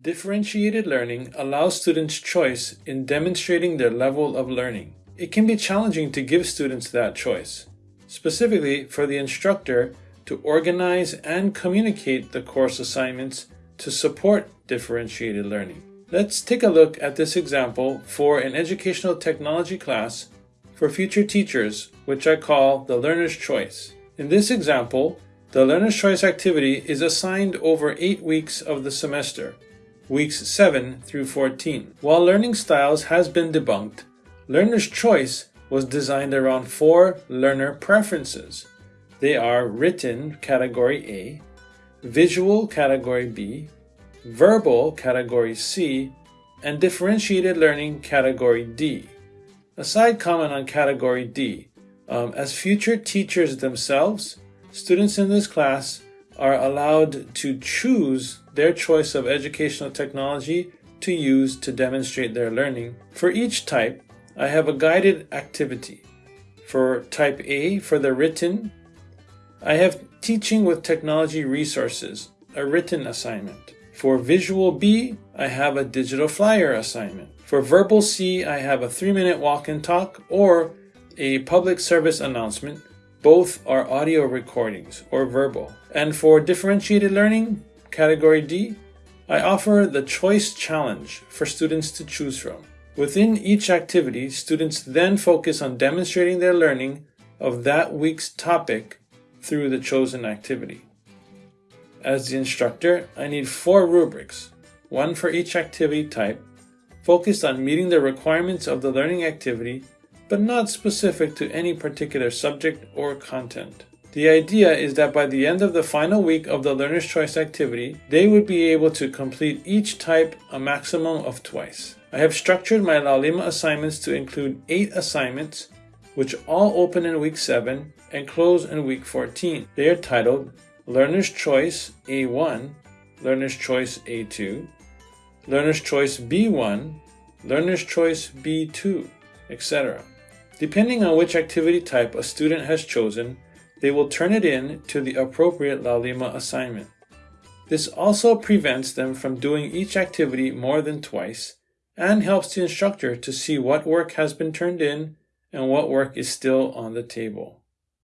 Differentiated learning allows students choice in demonstrating their level of learning. It can be challenging to give students that choice, specifically for the instructor to organize and communicate the course assignments to support differentiated learning. Let's take a look at this example for an educational technology class for future teachers, which I call the learner's choice. In this example, the learner's choice activity is assigned over 8 weeks of the semester, weeks 7 through 14. While learning styles has been debunked, learner's choice was designed around four learner preferences. They are written category A, visual category B, verbal category C, and differentiated learning category D. A side comment on category D. Um, as future teachers themselves, students in this class are allowed to choose their choice of educational technology to use to demonstrate their learning. For each type, I have a guided activity. For type A, for the written, I have teaching with technology resources, a written assignment. For visual B, I have a digital flyer assignment. For verbal C, I have a three minute walk and talk or a public service announcement. Both are audio recordings or verbal. And for differentiated learning, category D, I offer the choice challenge for students to choose from. Within each activity, students then focus on demonstrating their learning of that week's topic through the chosen activity. As the instructor, I need four rubrics, one for each activity type, focused on meeting the requirements of the learning activity, but not specific to any particular subject or content. The idea is that by the end of the final week of the Learner's Choice activity, they would be able to complete each type a maximum of twice. I have structured my Laulima assignments to include 8 assignments, which all open in week 7 and close in week 14. They are titled Learner's Choice A1, Learner's Choice A2, Learner's Choice B1, Learner's Choice B2, etc. Depending on which activity type a student has chosen, they will turn it in to the appropriate Laulima assignment. This also prevents them from doing each activity more than twice and helps the instructor to see what work has been turned in and what work is still on the table.